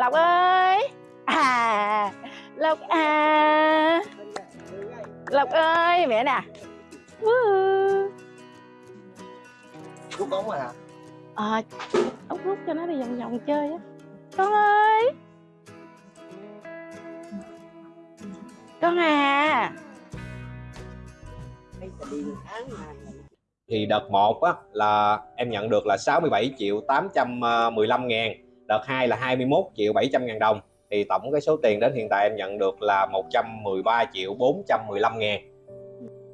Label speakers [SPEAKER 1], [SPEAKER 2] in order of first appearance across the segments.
[SPEAKER 1] lộc ơi! À lộc à. Lộc ơi mẹ nè.
[SPEAKER 2] Rút ống rồi hả?
[SPEAKER 1] à, ốc rút cho nó đi vòng vòng chơi á. Con ơi! Con à.
[SPEAKER 3] Thì đợt 1 á là em nhận được là 67 triệu 815 ngàn đợt 2 là 21 triệu 700 ngàn đồng. Thì tổng cái số tiền đến hiện tại em nhận được là 113 triệu 415 ngàn.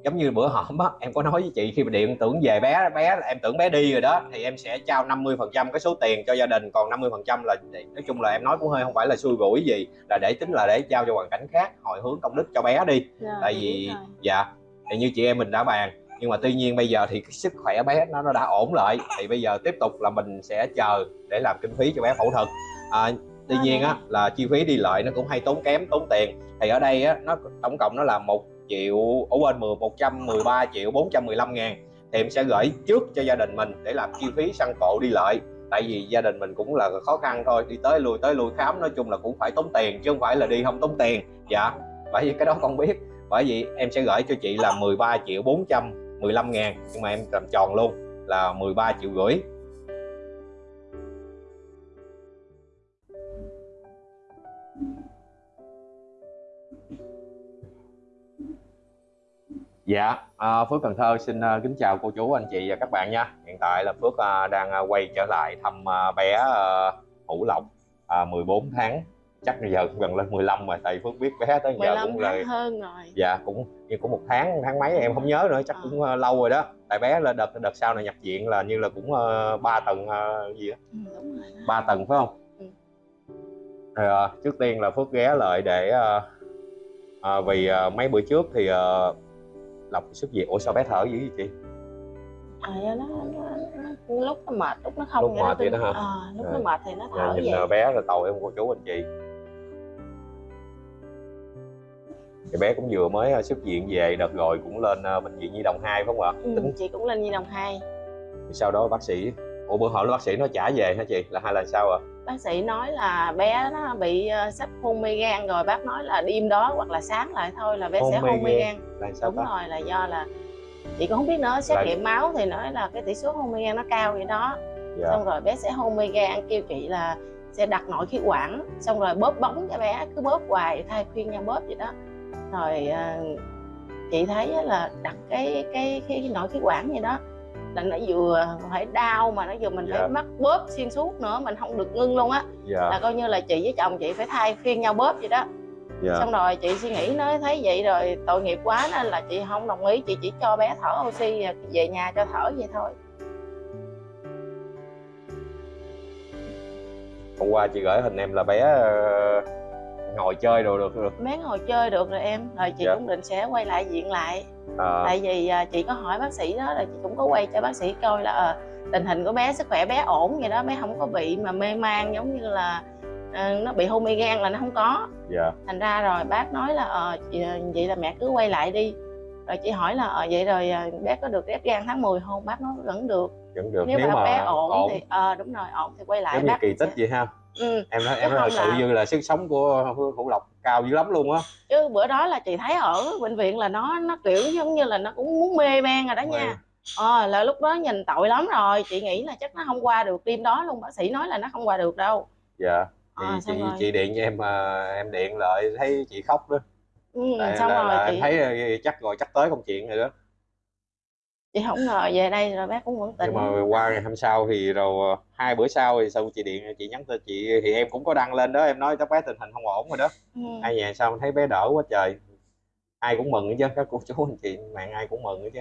[SPEAKER 3] Giống như bữa hổm á em có nói với chị khi mà điện tưởng về bé bé em tưởng bé đi rồi đó thì em sẽ trao 50 phần trăm cái số tiền cho gia đình còn 50 phần trăm là nói chung là em nói cũng hơi không phải là xui rủi gì là để tính là để trao cho hoàn cảnh khác hồi hướng công đức cho bé đi.
[SPEAKER 1] Rồi,
[SPEAKER 3] tại
[SPEAKER 1] chị
[SPEAKER 3] vì dạ thì như chị em mình đã bàn nhưng mà tuy nhiên bây giờ thì cái sức khỏe bé nó nó đã ổn lại. Thì bây giờ tiếp tục là mình sẽ chờ để làm kinh phí cho bé phẫu thuật. À, tuy
[SPEAKER 1] Đó
[SPEAKER 3] nhiên á là chi phí đi lại nó cũng hay tốn kém tốn tiền. Thì ở đây á nó tổng cộng nó là một triệu ở bên 10 113 triệu 415 ngàn. Thì em sẽ gửi trước cho gia đình mình để làm chi phí xăng cộ đi lại. Tại vì gia đình mình cũng là khó khăn thôi đi tới lui tới lui khám nói chung là cũng phải tốn tiền chứ không phải là đi không tốn tiền. Dạ bởi vì cái đó con biết. Bởi vì em sẽ gửi cho chị là 13 triệu 15 ngàn nhưng mà em làm tròn luôn là 13 triệu rưỡi Dạ, à, Phước Cần Thơ xin à, kính chào cô chú, anh chị và các bạn nha. Hiện tại là Phước à, đang à, quay trở lại thăm bé Hữu Lộc 14 tháng. Chắc giờ cũng gần lên 15 rồi, tại Phước biết bé tới giờ
[SPEAKER 1] 15
[SPEAKER 3] cũng là
[SPEAKER 1] hơn rồi.
[SPEAKER 3] Dạ cũng như cũng một tháng tháng mấy em không nhớ nữa chắc
[SPEAKER 1] Ờ.
[SPEAKER 3] cũng uh, lâu rồi đó. Tại bé là đợt đợt sau này nhập viện là như là cũng uh, 3 tầng uh, gì đó
[SPEAKER 1] ừ, rồi
[SPEAKER 3] ba tầng phải không?
[SPEAKER 1] Ừ.
[SPEAKER 3] Rồi, ờ, trước tiên là phước ghé lại để ờ, ờ, vì ờ, mấy bữa trước thì uh, lộc xuất viện. Ủa sao bé thở dữ vậy chị?
[SPEAKER 1] À, nó, nó, nó, lúc nó mệt lúc nó không
[SPEAKER 3] Lúc mệt vậy đó hả?
[SPEAKER 1] à, lúc nó
[SPEAKER 3] Rồi.
[SPEAKER 1] mệt thì nó
[SPEAKER 3] Rồi,
[SPEAKER 1] thở
[SPEAKER 3] nhìn
[SPEAKER 1] vậy.
[SPEAKER 3] ờ, bé là tội em cô chú anh chị thì bé cũng vừa mới ờ, xuất viện về đợt rồi cũng lên ờ, bệnh viện nhi đồng 2 phải không ạ?
[SPEAKER 1] Ừ,
[SPEAKER 3] tính.
[SPEAKER 1] chị cũng lên nhi đồng 2
[SPEAKER 3] sau đó bác sĩ ủa bữa hỏi bác sĩ nó trả về hả chị? Là hay là sao ạ?
[SPEAKER 1] Bác sĩ nói là bé nó bị uh, sắp hôn mê gan rồi. Bác nói là đêm đó hoặc là sáng lại thôi là bé
[SPEAKER 3] Hôn
[SPEAKER 1] sẽ hôn mê
[SPEAKER 3] gan.
[SPEAKER 1] gan.
[SPEAKER 3] Là sao
[SPEAKER 1] đúng
[SPEAKER 3] ta?
[SPEAKER 1] rồi là do là chị cũng không biết nữa xét
[SPEAKER 3] Là-
[SPEAKER 1] nghiệm máu thì nói là cái tỷ số hôn mê gan nó cao vậy đó.
[SPEAKER 3] Dạ.
[SPEAKER 1] Xong rồi bé sẽ hôn mê gan kêu chị là sẽ đặt nội khí quản xong rồi bóp bóng cho bé cứ bóp hoài thay khuyên nhau bóp vậy đó rồi à, chị thấy là đặt cái cái cái nội khí quản vậy đó là nó vừa phải đau mà nó vừa mình
[SPEAKER 3] Dạ.
[SPEAKER 1] phải mắc bóp xuyên suốt nữa mình không được ngưng luôn á.
[SPEAKER 3] Dạ.
[SPEAKER 1] Là coi như là chị với chồng chị phải thay phiên nhau bóp vậy đó.
[SPEAKER 3] Dạ.
[SPEAKER 1] Xong rồi chị suy nghĩ nói thấy vậy rồi tội nghiệp quá nên là chị không đồng ý chị chỉ cho bé thở oxy về nhà cho thở vậy thôi.
[SPEAKER 3] Hôm qua chị gửi hình em là bé ờ, ngồi chơi đồ được được.
[SPEAKER 1] Bé ngồi chơi được rồi em. Rồi chị
[SPEAKER 3] Dạ.
[SPEAKER 1] cũng định sẽ quay lại viện lại.
[SPEAKER 3] À,
[SPEAKER 1] tại vì à, chị có hỏi bác sĩ đó là chị cũng có quay cho bác sĩ coi là ờ, tình hình của bé sức khỏe bé ổn vậy đó bé không có bị mà mê man giống như là ờ, nó bị hôn mê gan là nó không có.
[SPEAKER 3] Dạ.
[SPEAKER 1] Thành ra rồi bác nói là ờ chị, vậy là mẹ cứ quay lại đi. Rồi chị hỏi là ờ vậy rồi à, bé có được ghép gan tháng 10 không? Bác nói vẫn được.
[SPEAKER 3] Vẫn được.
[SPEAKER 1] Nếu,
[SPEAKER 3] nếu,
[SPEAKER 1] mà,
[SPEAKER 3] mà
[SPEAKER 1] bé ổn, thì ờ đúng rồi ổn thì quay lại
[SPEAKER 3] giống như kỳ tích vậy ha
[SPEAKER 1] ừ.
[SPEAKER 3] em nói em nói thật sự
[SPEAKER 1] là-
[SPEAKER 3] như là sức sống của hữu lộc cao dữ lắm luôn á.
[SPEAKER 1] Chứ bữa đó là chị thấy ở bệnh viện là nó nó kiểu giống như là nó cũng muốn mê man rồi đó nha. Ờ là lúc đó nhìn tội lắm rồi chị nghĩ là chắc nó không qua được đêm đó luôn bác sĩ nói là nó không qua được đâu.
[SPEAKER 3] Dạ thì
[SPEAKER 1] Ờ,
[SPEAKER 3] chị
[SPEAKER 1] rồi.
[SPEAKER 3] chị điện cho em mà em điện lại thấy chị khóc đó.
[SPEAKER 1] Ừ,
[SPEAKER 3] Tại
[SPEAKER 1] xong
[SPEAKER 3] là,
[SPEAKER 1] rồi
[SPEAKER 3] là em
[SPEAKER 1] chị
[SPEAKER 3] thấy ờ, chắc rồi chắc tới công chuyện rồi đó
[SPEAKER 1] chị không ngờ về đây rồi bác cũng vẫn tỉnh.
[SPEAKER 3] nhưng mà qua ngày hôm sau thì rồi ờ, hai bữa sau thì sau chị điện chị nhắn tin chị thì em cũng có đăng lên đó em nói cháu bé tình hình không ổn rồi đó.
[SPEAKER 1] Ừ.
[SPEAKER 3] ai về sao thấy bé đỡ quá trời. Ai cũng mừng hết chứ các cô chú anh chị bạn ai cũng mừng hết chứ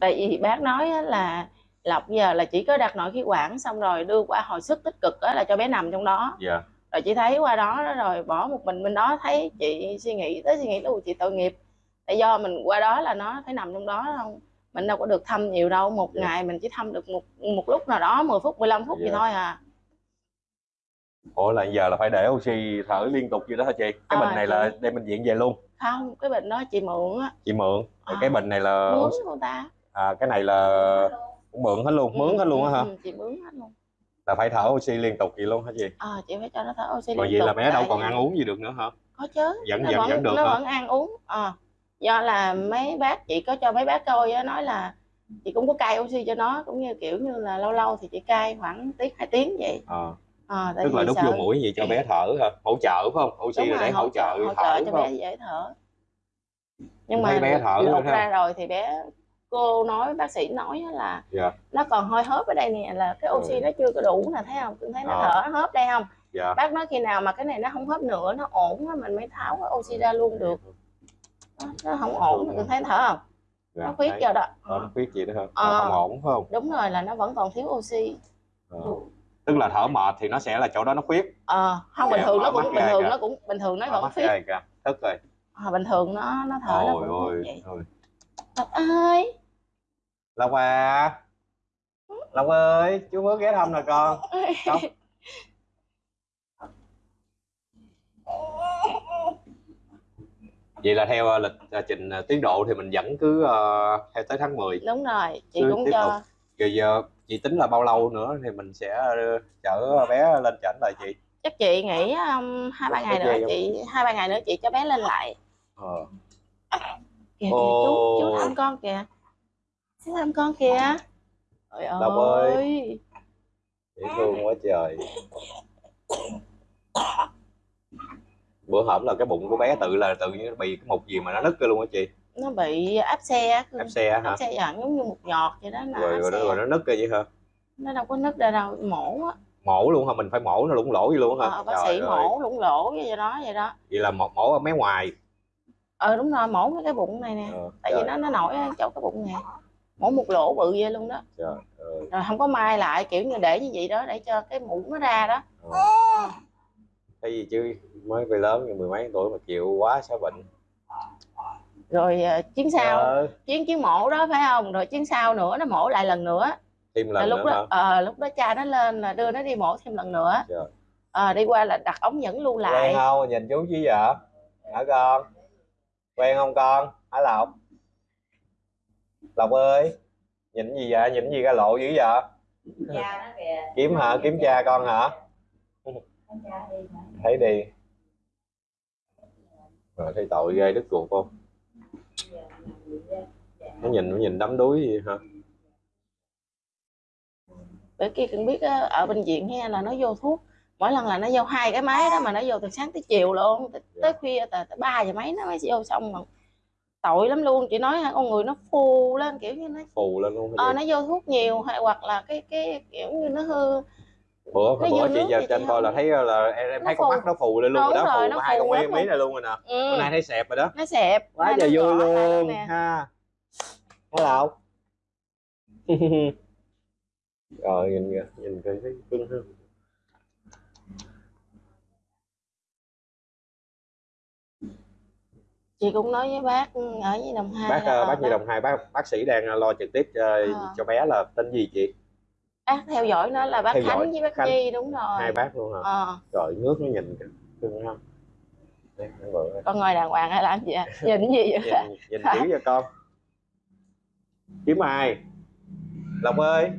[SPEAKER 1] tại vì bác nói là lộc giờ là chỉ có đặt nội khí quản xong rồi đưa qua hồi sức tích cực là cho bé nằm trong đó.
[SPEAKER 3] Dạ.
[SPEAKER 1] Rồi chị thấy qua đó rồi bỏ một mình bên đó thấy chị suy nghĩ tới suy nghĩ "Ui, chị tội nghiệp tại do mình qua đó là nó phải nằm trong đó không mình đâu có được thăm nhiều đâu một
[SPEAKER 3] Dạ.
[SPEAKER 1] ngày mình chỉ thăm được một một lúc nào đó 10 phút 15 phút
[SPEAKER 3] Dạ.
[SPEAKER 1] vậy thôi à.
[SPEAKER 3] Ủa là giờ là phải để oxy thở liên tục vậy đó hả chị? Cái
[SPEAKER 1] Ờ,
[SPEAKER 3] bình này là
[SPEAKER 1] chị-
[SPEAKER 3] đem bệnh viện về luôn.
[SPEAKER 1] Không cái bệnh đó chị mượn á.
[SPEAKER 3] Chị mượn?
[SPEAKER 1] Ờ.
[SPEAKER 3] cái bình này là
[SPEAKER 1] mướn của ta.
[SPEAKER 3] À, cái này là cũng mượn hết luôn mướn hết luôn á hả?
[SPEAKER 1] ừ, chị mướn hết luôn.
[SPEAKER 3] Là phải thở oxy liên tục vậy luôn hả chị?
[SPEAKER 1] Ờ chị phải cho nó thở oxy
[SPEAKER 3] còn
[SPEAKER 1] liên
[SPEAKER 3] vậy là
[SPEAKER 1] tục
[SPEAKER 3] bé đâu còn ăn uống gì được nữa hả?
[SPEAKER 1] Có chứ
[SPEAKER 3] Vẫn-
[SPEAKER 1] nó
[SPEAKER 3] vẫn-
[SPEAKER 1] vẫn,
[SPEAKER 3] vẫn được
[SPEAKER 1] nó
[SPEAKER 3] hả?
[SPEAKER 1] vẫn ăn uống ờ do là mấy bác chị có cho mấy bác coi á nói là chị cũng có cai oxy cho nó cũng như kiểu như là lâu lâu thì chị cai khoảng tiếng hai tiếng vậy.
[SPEAKER 3] Ờ.
[SPEAKER 1] Tại
[SPEAKER 3] tức là đút
[SPEAKER 1] sợ-
[SPEAKER 3] vô mũi gì cho bé thở hả? Hỗ trợ phải không? Oxy là để hỗ trợ
[SPEAKER 1] hỗ trợ cho bé dễ thở. Nhưng mà
[SPEAKER 3] bé thở
[SPEAKER 1] lột
[SPEAKER 3] ha.
[SPEAKER 1] ra rồi thì bé cô nói bác sĩ nói á là
[SPEAKER 3] dạ.
[SPEAKER 1] nó còn hơi hớp ở đây nè là cái oxy
[SPEAKER 3] Ừ.
[SPEAKER 1] nó chưa có đủ nè thấy không? Cưng thấy nó
[SPEAKER 3] Ờ.
[SPEAKER 1] thở nó hớp đây không?
[SPEAKER 3] Dạ.
[SPEAKER 1] Bác nói khi nào mà cái này nó không hớp nữa nó ổn á mình mới tháo cái oxy ra luôn được nó, nó không ổn cưng thấy nó thở không?
[SPEAKER 3] Dạ,
[SPEAKER 1] nó khuyết cho đó?
[SPEAKER 3] Ờ, nó khuyết gì nữa hả.
[SPEAKER 1] Ờ,
[SPEAKER 3] không ổn phải không?
[SPEAKER 1] Đúng rồi là nó vẫn còn thiếu oxy.
[SPEAKER 3] Ờ. tức là thở mệt thì nó sẽ là chỗ đó nó khuyết.
[SPEAKER 1] Ờ không bình
[SPEAKER 3] Dạ,
[SPEAKER 1] thường nó cũng bình thường nó cũng bình thường nó vẫn khuyết.
[SPEAKER 3] tức rồi.
[SPEAKER 1] Ờ, bình thường nó nó thở nó
[SPEAKER 3] ôi
[SPEAKER 1] cũng
[SPEAKER 3] ôi
[SPEAKER 1] vậy.
[SPEAKER 3] ôi.
[SPEAKER 1] Ơi!
[SPEAKER 3] Lộc à. Lộc ơi chú mới ghé thăm nè con. Không. vậy là theo ờ, lịch ờ, trình ờ, tiến độ thì mình vẫn cứ ờ, theo tới tháng 10
[SPEAKER 1] đúng rồi chị
[SPEAKER 3] Cứ
[SPEAKER 1] cũng
[SPEAKER 3] tiếp
[SPEAKER 1] cho
[SPEAKER 3] rồi giờ chị tính là bao lâu nữa thì mình sẽ chở bé lên chảnh lại chị?
[SPEAKER 1] Chắc chị nghĩ um, hai ba ngày nữa chị hai ba ngày nữa chị cho bé lên lại.
[SPEAKER 3] Ờ.
[SPEAKER 1] kìa kìa chú chú thăm con kìa. Chú thăm con kìa. Trời
[SPEAKER 3] ơi. Dễ thương quá trời bữa hổm là cái bụng của bé tự là tự nhiên bị cái mục gì mà nó nứt ra luôn hả chị.
[SPEAKER 1] Nó bị áp xe á,
[SPEAKER 3] ép xe hả?
[SPEAKER 1] áp xe dẫn giống như một nhọt vậy đó nó
[SPEAKER 3] rồi
[SPEAKER 1] áp
[SPEAKER 3] rồi nó, rồi nó nứt ra vậy hả?
[SPEAKER 1] Nó đâu có nứt ra đâu mổ á.
[SPEAKER 3] Mổ luôn hả? Mình phải mổ nó lủng lỗ vậy luôn hả?
[SPEAKER 1] Ờ, bác
[SPEAKER 3] Trời
[SPEAKER 1] sĩ
[SPEAKER 3] ơi.
[SPEAKER 1] mổ lủng lỗ vậy đó vậy đó.
[SPEAKER 3] Vậy là một mổ ở mé ngoài.
[SPEAKER 1] Ờ đúng rồi mổ cái cái bụng này nè.
[SPEAKER 3] Ờ,
[SPEAKER 1] tại vì nó nó nổi ở chỗ cái bụng nè. Mổ một lỗ bự vậy luôn đó.
[SPEAKER 3] Trời ơi.
[SPEAKER 1] rồi không có mai lại kiểu như để như vậy đó để cho cái mũ nó ra đó.
[SPEAKER 3] Ờ. cái gì chứ? Mới về lớn mười mấy tuổi mà chịu quá sao bệnh?
[SPEAKER 1] Rồi ờ, chuyến sau.
[SPEAKER 3] Ờ,
[SPEAKER 1] chuyến chuyến mổ đó phải không? Rồi chuyến sau nữa nó mổ lại lần nữa.
[SPEAKER 3] Thêm lần
[SPEAKER 1] lúc
[SPEAKER 3] nữa
[SPEAKER 1] đó ờ, lúc đó cha nó lên là đưa nó đi mổ thêm lần nữa. Ờ, đi qua là đặt ống dẫn lưu
[SPEAKER 3] quen
[SPEAKER 1] lại.
[SPEAKER 3] không? Nhìn chú chứ vậy hả con? Quen không con? Hả lộc? Lộc ơi nhìn gì vậy? Nhìn gì ra lộ dữ vậy?
[SPEAKER 2] Cha nó kìa.
[SPEAKER 3] Kiếm hả? Kiếm cha con hả?
[SPEAKER 2] Cha đi mà
[SPEAKER 3] thấy đi. Rồi thấy tội ghê đứt ruột không? Nó nhìn nó nhìn đắm đuối gì hả?
[SPEAKER 1] Bữa kia cần biết á, ở bệnh viện he là nó vô thuốc. Mỗi lần là nó vô hai cái máy đó mà nó vô từ sáng tới chiều luôn. Tới, tới khuya tới, tới 3 giờ mấy nó mới vô xong mà tội lắm luôn. Chị nói con người nó phù lên kiểu như nó
[SPEAKER 3] phù lên luôn
[SPEAKER 1] ờ, nó vô thuốc nhiều hay hoặc là cái cái kiểu như nó hư?
[SPEAKER 3] Bữa
[SPEAKER 1] nó
[SPEAKER 3] bữa chị giờ trên coi là thấy là em, em thấy con mắt nó phù lên luôn rồi đó phù hai con mí mí này luôn rồi nè.
[SPEAKER 1] Ừ.
[SPEAKER 3] bữa nay thấy xẹp rồi đó.
[SPEAKER 1] Nó xẹp
[SPEAKER 3] quá trời vui luôn ha. Hello rồi nhìn kìa nhìn kìa thấy cưng ha.
[SPEAKER 1] Chị cũng nói với bác ở với đồng hai
[SPEAKER 3] bác ờ,
[SPEAKER 1] ờ,
[SPEAKER 3] bác nhi đồng hai bác bác sĩ đang lo trực tiếp ờ,
[SPEAKER 1] Ờ.
[SPEAKER 3] cho bé là tên gì chị
[SPEAKER 1] bác theo dõi nó là bác
[SPEAKER 3] Theo dõi
[SPEAKER 1] khánh với bác
[SPEAKER 3] Khánh.
[SPEAKER 1] nhi đúng rồi.
[SPEAKER 3] Hai bác luôn hả?
[SPEAKER 1] Ờ,
[SPEAKER 3] trời nước nó nhìn cưng đây.
[SPEAKER 1] con ngồi đàng hoàng hay làm gì à? nhìn gì vậy?
[SPEAKER 3] Nhìn nhìn kỹ cho con. Kiếm ai? Lộc ơi.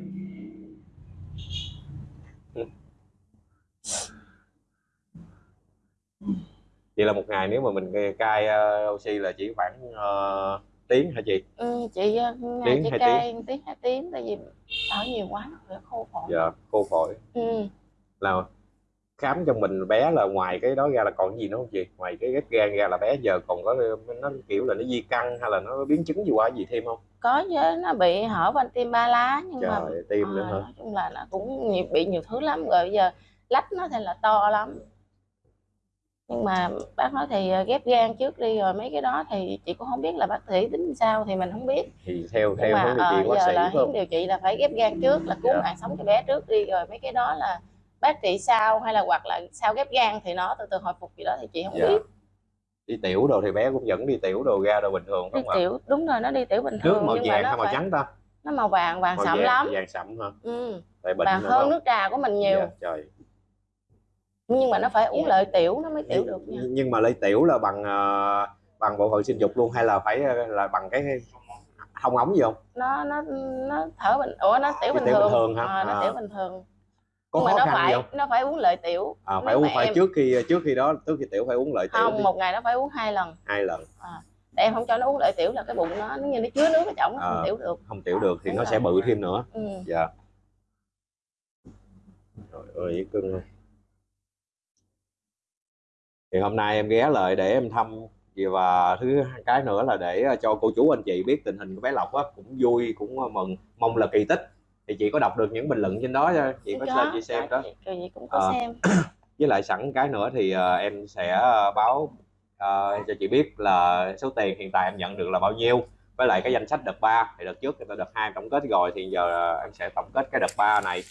[SPEAKER 3] Vậy là một ngày nếu mà mình cai ờ, oxy là chỉ khoảng ờ, tiếng hả chị?
[SPEAKER 1] Ừ, chị ờ, ngày
[SPEAKER 3] Tiếng
[SPEAKER 1] chị
[SPEAKER 3] hai
[SPEAKER 1] cai tiếng. hai tiếng tại vì thở nhiều quá nó khô phổi.
[SPEAKER 3] Giờ cô phổi.
[SPEAKER 1] Ừ.
[SPEAKER 3] là khám cho mình bé là ngoài cái đó ra là còn gì nữa không chị? Ngoài cái ghép gan ra là bé giờ còn có nó kiểu là nó di căn hay là nó biến chứng gì qua gì thêm không?
[SPEAKER 1] Có chứ nó bị hở van tim ba lá nhưng mà
[SPEAKER 3] trời tim nữa
[SPEAKER 1] ờ,
[SPEAKER 3] hả?
[SPEAKER 1] nói chung là nó cũng nhiều, bị nhiều thứ lắm. Rồi bây giờ lách nó thì là to lắm nhưng mà bác nói thì ờ, ghép gan trước đi rồi mấy cái đó thì chị cũng không biết là bác sĩ tính sao thì mình không biết.
[SPEAKER 3] Thì theo
[SPEAKER 1] nhưng
[SPEAKER 3] theo
[SPEAKER 1] mà
[SPEAKER 3] hướng điều
[SPEAKER 1] ờ,
[SPEAKER 3] trị bác
[SPEAKER 1] giờ
[SPEAKER 3] sĩ
[SPEAKER 1] là
[SPEAKER 3] không?
[SPEAKER 1] điều trị là phải ghép gan trước là cứu
[SPEAKER 3] Dạ.
[SPEAKER 1] mạng sống cho bé trước đi rồi mấy cái đó là bác trị sau hay là hoặc là sau ghép gan thì nó từ từ hồi phục gì đó thì chị không
[SPEAKER 3] dạ.
[SPEAKER 1] biết.
[SPEAKER 3] Đi tiểu đồ thì bé cũng vẫn đi tiểu đồ ra đồ bình thường
[SPEAKER 1] đi
[SPEAKER 3] không
[SPEAKER 1] tiểu đúng rồi nó đi tiểu bình
[SPEAKER 3] nước
[SPEAKER 1] thường
[SPEAKER 3] màu
[SPEAKER 1] nhưng mà
[SPEAKER 3] vàng
[SPEAKER 1] nó
[SPEAKER 3] hay màu
[SPEAKER 1] phải
[SPEAKER 3] trắng ta?
[SPEAKER 1] nó màu vàng vàng
[SPEAKER 3] màu
[SPEAKER 1] sậm
[SPEAKER 3] vàng,
[SPEAKER 1] lắm.
[SPEAKER 3] vàng sậm hả?
[SPEAKER 1] Ừ.
[SPEAKER 3] tại bệnh
[SPEAKER 1] vàng hơn
[SPEAKER 3] không?
[SPEAKER 1] nước trà của mình nhiều.
[SPEAKER 3] Dạ, trời
[SPEAKER 1] nhưng mà nó phải uống lợi tiểu nó mới tiểu được nha
[SPEAKER 3] nhưng mà lấy tiểu là bằng ờ, bằng bộ phận sinh dục luôn hay là phải ờ, là bằng cái thông ống gì không
[SPEAKER 1] nó nó nó thở bình ủa nó tiểu bình
[SPEAKER 3] tiểu bình
[SPEAKER 1] thường
[SPEAKER 3] thường hả?
[SPEAKER 1] Ờ, nó
[SPEAKER 3] À.
[SPEAKER 1] tiểu bình thường
[SPEAKER 3] có
[SPEAKER 1] nhưng mà
[SPEAKER 3] khó
[SPEAKER 1] nó
[SPEAKER 3] khăn
[SPEAKER 1] phải nó phải uống lợi tiểu
[SPEAKER 3] à, phải
[SPEAKER 1] Nếu
[SPEAKER 3] uống
[SPEAKER 1] mà
[SPEAKER 3] phải
[SPEAKER 1] em-
[SPEAKER 3] trước khi trước khi đó trước khi tiểu phải uống lợi tiểu
[SPEAKER 1] không
[SPEAKER 3] đi.
[SPEAKER 1] một ngày nó phải uống hai lần
[SPEAKER 3] hai lần
[SPEAKER 1] để em không cho nó uống lợi tiểu là cái bụng nó nó như nó chứa nước ở trong nó
[SPEAKER 3] Ờ.
[SPEAKER 1] không tiểu được
[SPEAKER 3] không tiểu được thì
[SPEAKER 1] Đúng
[SPEAKER 3] nó
[SPEAKER 1] rồi.
[SPEAKER 3] sẽ bự thêm nữa
[SPEAKER 1] ừ.
[SPEAKER 3] dạ trời ơi cưng thì hôm nay em ghé lại để em thăm và thứ cái nữa là để ờ, cho cô chú anh chị biết tình hình của bé Lộc á cũng vui cũng ờ, mừng mong là kỳ tích. Thì chị có đọc được những bình luận trên đó cho chị có lên chị xem đó.
[SPEAKER 1] chị, chị cũng có
[SPEAKER 3] Ờ.
[SPEAKER 1] xem.
[SPEAKER 3] với lại sẵn cái nữa thì ờ, em sẽ báo ờ, cho chị biết là số tiền hiện tại em nhận được là bao nhiêu. Với lại cái danh sách đợt 3 thì đợt trước thì đợt 2 tổng kết rồi thì giờ em sẽ tổng kết cái đợt 3 này.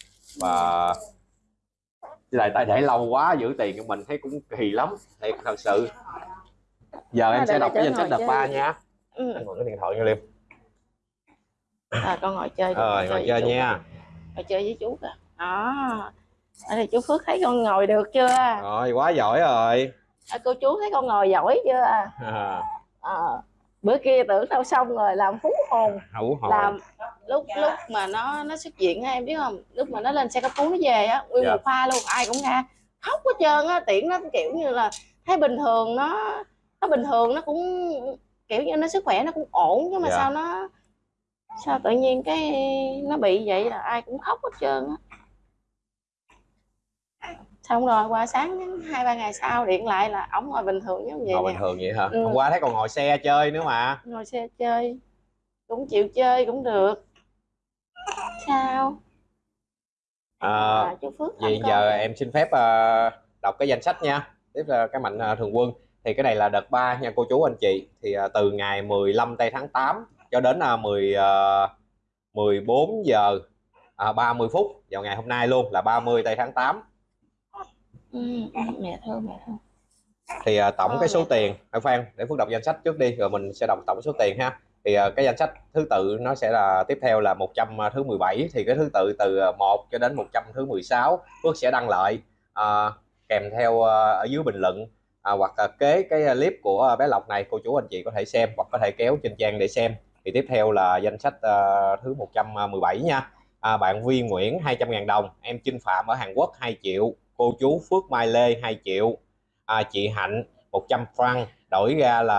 [SPEAKER 3] Và với lại tại để lâu quá giữ tiền của mình thấy cũng kỳ lắm. Thiệt thật sự. Giờ em
[SPEAKER 1] À,
[SPEAKER 3] sẽ đọc cái danh sách đợt 3
[SPEAKER 1] chơi.
[SPEAKER 3] nha.
[SPEAKER 1] Ừ.
[SPEAKER 3] anh mượn cái điện thoại nha Liêm.
[SPEAKER 1] À, con ngồi chơi đi,
[SPEAKER 3] rồi ngồi chơi
[SPEAKER 1] chú.
[SPEAKER 3] nha.
[SPEAKER 1] Ngồi chơi với chú kìa. Đó. Ở đây chú Phước thấy con ngồi được chưa?
[SPEAKER 3] Rồi quá giỏi rồi.
[SPEAKER 1] À, cô chú thấy con ngồi giỏi chưa?
[SPEAKER 3] À,
[SPEAKER 1] Ờ. bữa kia tưởng đâu xong rồi làm phú hồn.
[SPEAKER 3] Hữu hồn.
[SPEAKER 1] Làm lúc lúc mà nó nó xuất viện á em biết không? Lúc mà nó lên xe cấp cứu nó về á nguyên
[SPEAKER 3] Dạ.
[SPEAKER 1] một pha luôn ai cũng ra khóc hết trơn á tiễn nó kiểu như là thấy bình thường nó nó bình thường nó cũng kiểu như nó sức khỏe nó cũng ổn nhưng mà
[SPEAKER 3] Dạ.
[SPEAKER 1] sao nó sao tự nhiên cái nó bị vậy là ai cũng khóc hết trơn á xong rồi qua sáng hai ba ngày sau điện lại là ổng ngồi bình thường giống vậy
[SPEAKER 3] ngồi
[SPEAKER 1] nè
[SPEAKER 3] bình thường vậy hả
[SPEAKER 1] Ừ.
[SPEAKER 3] hôm qua thấy còn ngồi xe chơi nữa mà
[SPEAKER 1] ngồi xe chơi cũng chịu chơi cũng được sao
[SPEAKER 3] à,
[SPEAKER 1] à, chú Phước
[SPEAKER 3] Vậy giờ em xin phép ờ, đọc cái danh sách nha. Tiếp là cái mạnh ờ, thường quân. Thì cái này là đợt 3 nha cô chú anh chị. Thì ờ, từ ngày 15 tây tháng 8 cho đến uh, 10 ờ, 14 giờ à, 30 phút vào ngày hôm nay luôn là 30 tây tháng 8
[SPEAKER 1] ừ, ừ, mẹ thương mẹ thương
[SPEAKER 3] thì ờ, tổng
[SPEAKER 1] Ờ,
[SPEAKER 3] cái số
[SPEAKER 1] mẹ.
[SPEAKER 3] tiền à, Phan để Phước đọc danh sách trước đi rồi mình sẽ đọc tổng số tiền ha. Thì ờ, cái danh sách thứ tự nó sẽ là tiếp theo là 100 thứ 17 thì cái thứ tự từ ờ, 1 cho đến 100 thứ 16 Phước sẽ đăng lại ờ, kèm theo ờ, ở dưới bình luận à, hoặc là kế cái clip của bé Lộc này cô chú anh chị có thể xem hoặc có thể kéo trên trang để xem. Thì tiếp theo là danh sách ờ, thứ 117 nha. À, bạn Vi Nguyễn 200.000 đồng em Trinh Phạm ở Hàn Quốc 2 triệu cô chú Phước Mai Lê 2 triệu. À, chị Hạnh 100 franc đổi ra là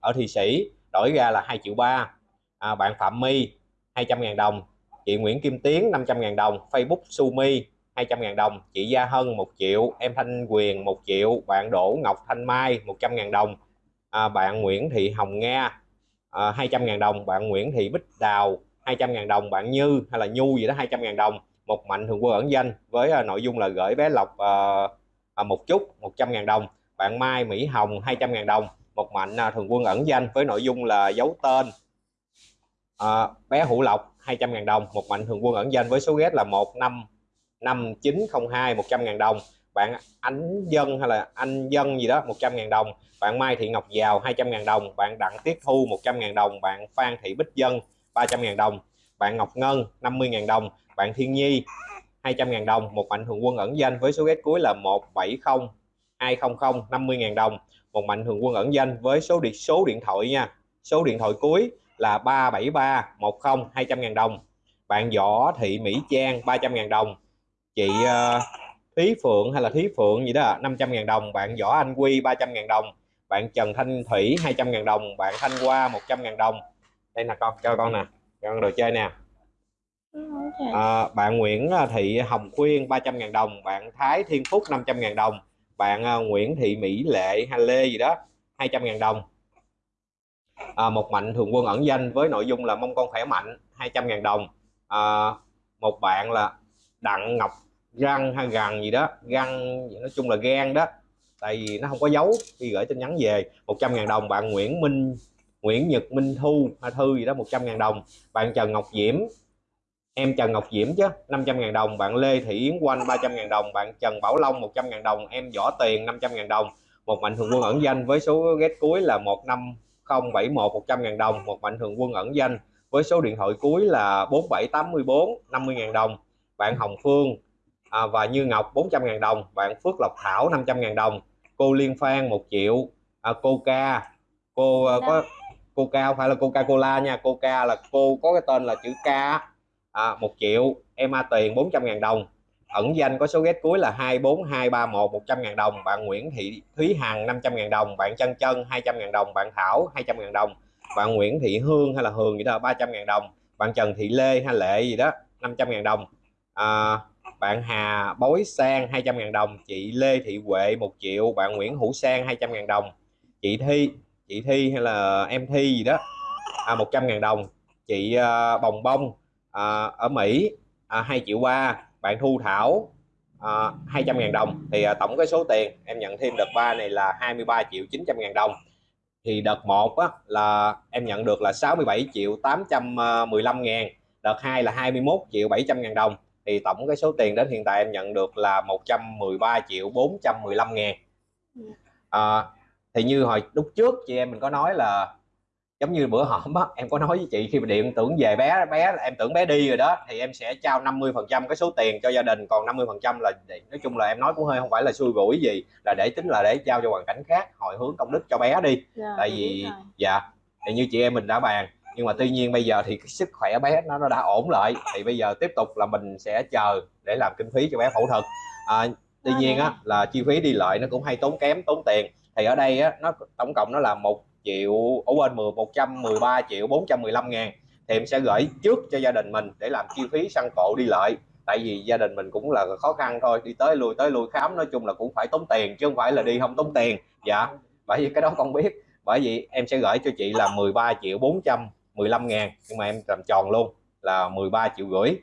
[SPEAKER 3] ở thị Sĩ đổi ra là 2 triệu 3 à, bạn Phạm My 200.000 đồng. Chị Nguyễn Kim Tiến 500.000 đồng. Facebook Sumi 200.000 đồng. Chị Gia Hân 1 triệu em Thanh Quyền 1 triệu bạn Đỗ Ngọc Thanh Mai 100.000 đồng. À, bạn Nguyễn Thị Hồng Nga à, 200.000 đồng. Bạn Nguyễn Thị Bích Đào 200.000 đồng. Bạn Như hay là Nhu gì đó 200.000 đồng một mạnh thường quân ẩn danh với à, nội dung là gửi bé Lộc à, à, một chút 100.000 đồng bạn Mai Mỹ Hồng 200.000 đồng. Một mạnh à, thường quân ẩn danh với nội dung là giấu tên à, bé Hữu Lộc 200.000 đồng. Một mạnh thường quân ẩn danh với số ghét là 15902 100.000 đồng. Bạn Ánh Dân hay là anh Dân gì đó 100.000 đồng. Bạn Mai Thị Ngọc Giàu 200.000 đồng. Bạn Đặng Tiết Thu 100.000 đồng. Bạn Phan Thị Bích Dân 300.000 đồng bạn Ngọc Ngân 50.000 đồng. Bạn Thiên Nhi 200.000 đồng. Một mạnh thường quân ẩn danh với số ghét cuối là 170 200 50.000 đồng. Một mạnh thường quân ẩn danh với số điện số điện thoại nha. Số điện thoại cuối là 373 10 200.000 đồng. Bạn Võ Thị Mỹ Trang 300.000 đồng. Chị ờ, uh, Thúy Phượng hay là Thúy Phượng gì đó 500.000 đồng. Bạn Võ Anh Quy 300.000 đồng. Bạn Trần Thanh Thủy 200.000 đồng. Bạn Thanh Hoa 100.000 đồng. Đây là con cho con nè con đồ chơi nè. À, bạn Nguyễn Thị Hồng Khuyên 300.000 đồng, bạn Thái Thiên Phúc 500.000 đồng, bạn à, Nguyễn Thị Mỹ Lệ hay Lê gì đó 200.000 đồng. À, một mạnh thường quân ẩn danh với nội dung là mong con khỏe mạnh 200.000 đồng. À, một bạn là Đặng Ngọc Răng hay Gằn gì đó, Găng nói chung là gan đó. Tại vì nó không có dấu khi gửi tin nhắn về 100.000 đồng. Bạn Nguyễn Minh Nguyễn Nhật Minh Thu hay Thư gì đó 100.000 đồng. Bạn Trần Ngọc Diễm em Trần Ngọc Diễm chứ 500.000 đồng. Bạn Lê Thị Yến Quanh 300.000 đồng. Bạn Trần Bảo Long 100.000 đồng. Em Võ Tiền 500.000 đồng. Một mạnh thường quân ẩn danh với số ghét cuối là 15071 100.000 đồng. Một mạnh thường quân ẩn danh với số điện thoại cuối là 4784 50.000 đồng. Bạn Hồng Phương à, và Như Ngọc 400.000 đồng. Bạn Phước Lộc Thảo 500.000 đồng. Cô Liên Phan 1 triệu. À, cô Ca cô uh, có Coca không phải là Coca Cola nha. Coca là cô có cái tên là chữ K à, 1 triệu em A Tiền 400 ngàn đồng. Ẩn danh có số ghét cuối là 24231 100 ngàn đồng. Bạn Nguyễn Thị Thúy Hằng 500 ngàn đồng. Bạn Chân Chân 200 ngàn đồng. Bạn Thảo 200 ngàn đồng. Bạn Nguyễn Thị Hương hay là Hường gì đó 300 ngàn đồng. Bạn Trần Thị Lê hay Lệ gì đó 500 ngàn đồng. À, bạn Hà Bối Sang 200 ngàn đồng. Chị Lê Thị Huệ 1 triệu. Bạn Nguyễn Hữu Sang 200 ngàn đồng. Chị Thi chị Thi hay là em Thi gì đó. À, 100 ngàn đồng. Chị à, Bồng Bông à, ở Mỹ à, 2 triệu ba. Bạn Thu Thảo à, 200 ngàn đồng. Thì à, tổng cái số tiền em nhận thêm đợt 3 này là 23 triệu 900 ngàn đồng. Thì đợt 1 á, là em nhận được là 67 triệu 815 ngàn. Đợt 2 là 21 triệu 700 ngàn đồng. Thì tổng cái số tiền đến hiện tại em nhận được là 113 triệu 415 ngàn. À, thì như hồi lúc trước chị em mình có nói là giống như bữa hổm á em có nói với chị khi mà điện tưởng về bé bé em tưởng bé đi rồi đó thì em sẽ trao 50 phần trăm cái số tiền cho gia đình còn 50 phần trăm là nói chung là em nói cũng hơi không phải là xui rủi gì là để tính là để trao cho hoàn cảnh khác hồi hướng công đức cho bé đi.
[SPEAKER 1] Dạ,
[SPEAKER 3] tại vì dạ thì như chị em mình đã bàn nhưng mà tuy nhiên bây giờ thì cái sức khỏe bé nó nó đã ổn lại thì bây giờ tiếp tục là mình sẽ chờ để làm kinh phí cho bé phẫu thuật. À, tuy
[SPEAKER 1] Đó
[SPEAKER 3] nhiên á là chi phí đi lại nó cũng hay tốn kém tốn tiền thì ở đây á, nó tổng cộng nó là một triệu ở quên 10 113 triệu 415 ngàn. Thì em sẽ gửi trước cho gia đình mình để làm chi phí săn cộ đi lại. Tại vì gia đình mình cũng là khó khăn thôi, đi tới lui tới lui khám, nói chung là cũng phải tốn tiền chứ không phải là đi không tốn tiền. Dạ bởi vì cái đó con biết. Bởi vì em sẽ gửi cho chị là 13 triệu 415 ngàn, nhưng mà em làm tròn luôn, là 13 triệu rưỡi.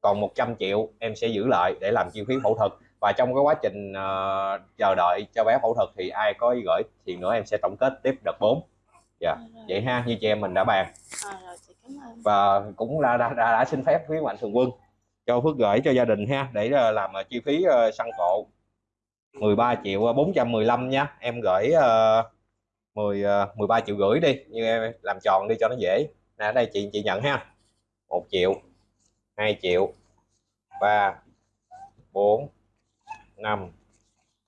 [SPEAKER 3] Còn 100 triệu em sẽ giữ lại để làm chi phí phẫu thuật và trong cái quá trình ờ, chờ đợi cho bé phẫu thuật thì ai có gửi thì nữa em sẽ tổng kết tiếp đợt 4 dạ
[SPEAKER 1] Rồi,
[SPEAKER 3] vậy ha như chị em mình đã bàn.
[SPEAKER 1] Rồi, rồi, chị cảm ơn.
[SPEAKER 3] Và cũng đã đã, đã, đã xin phép phía mạnh thường quân cho Phước gửi cho gia đình ha để ờ, làm ờ, chi phí ờ, xăng cộ 13 triệu 415 nha. Em gửi uh, 10 ờ, 13 triệu rưỡi đi như em làm tròn đi cho nó dễ. Nè đây chị chị nhận ha. 1 triệu 2 triệu 3 4 5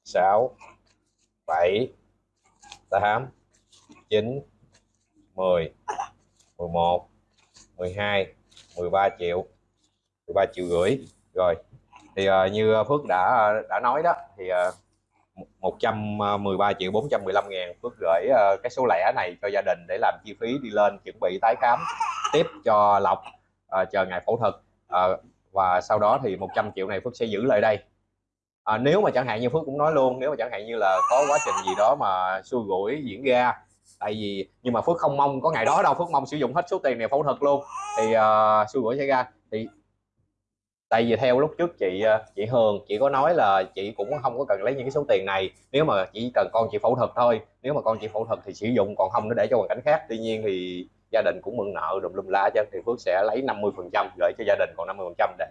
[SPEAKER 3] 6 7 8 9 10 11 12 13 triệu 13 triệu rưỡi. Rồi thì uh, như Phước đã đã nói đó thì ờ, uh, 113 ờ, triệu 415 ngàn Phước gửi uh, cái số lẻ này cho gia đình để làm chi phí đi lên chuẩn bị tái khám tiếp cho Lộc uh, chờ ngày phẫu thuật. Uh, và sau đó thì 100 triệu này Phước sẽ giữ lại đây à, nếu mà chẳng hạn như Phước cũng nói luôn nếu mà chẳng hạn như là có quá trình gì đó mà xui rủi diễn ra tại vì nhưng mà Phước không mong có ngày đó đâu Phước mong sử dụng hết số tiền này phẫu thuật luôn. Thì uh, xui rủi xảy ra. Thì tại vì theo lúc trước chị à, chị Hường chị có nói là chị cũng không có cần lấy những cái số tiền này. Nếu mà chỉ cần con chị phẫu thuật thôi nếu mà con chị phẫu thuật thì sử dụng còn không nó để cho hoàn cảnh khác. Tuy nhiên thì gia đình cũng mượn nợ đùm lum la cho thì Phước sẽ lấy 50 phần trăm gửi cho gia đình còn 50 phần trăm để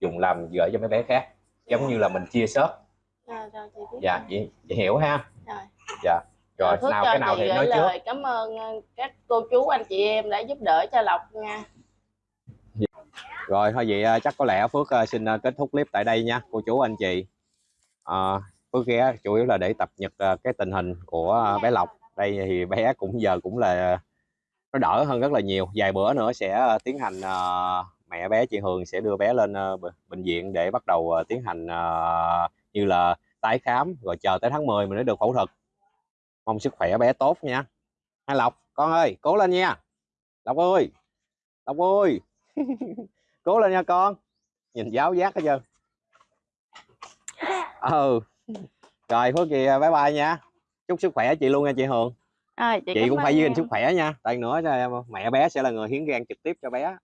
[SPEAKER 3] dùng làm gửi cho mấy bé khác giống như là mình chia sớt
[SPEAKER 1] rồi, rồi, chị biết
[SPEAKER 3] dạ
[SPEAKER 1] rồi.
[SPEAKER 3] chị, chị hiểu ha
[SPEAKER 1] Rồi.
[SPEAKER 3] dạ rồi
[SPEAKER 1] Phước
[SPEAKER 3] nào cái nào thì nói trước
[SPEAKER 1] cảm ơn ờ, các cô chú anh chị em đã giúp đỡ cho Lộc nha
[SPEAKER 3] Rồi thôi vậy à, chắc có lẽ Phước à, xin kết thúc clip tại đây nha cô chú anh chị. À, Phước ghé chủ yếu là để tập nhật cái tình hình của bé Lộc. Đây thì bé cũng giờ cũng là nó đỡ hơn rất là nhiều. Vài bữa nữa sẽ tiến hành à, mẹ bé chị Hường sẽ đưa bé lên à, b- bệnh viện để bắt đầu à, tiến hành à, như là tái khám rồi chờ tới tháng 10 mình mới được phẫu thuật. Mong sức khỏe bé tốt nha. Hai Lộc, con ơi, cố lên nha. Lộc ơi. Lộc ơi. cố lên nha con nhìn giáo giác hết trơn ừ rồi phước gì bye bye nha chúc sức khỏe chị luôn nha chị hường
[SPEAKER 1] Rồi,
[SPEAKER 3] chị
[SPEAKER 1] cảm
[SPEAKER 3] cũng phải giữ gìn sức khỏe nha tại nữa mẹ bé sẽ là người hiến gan trực tiếp cho bé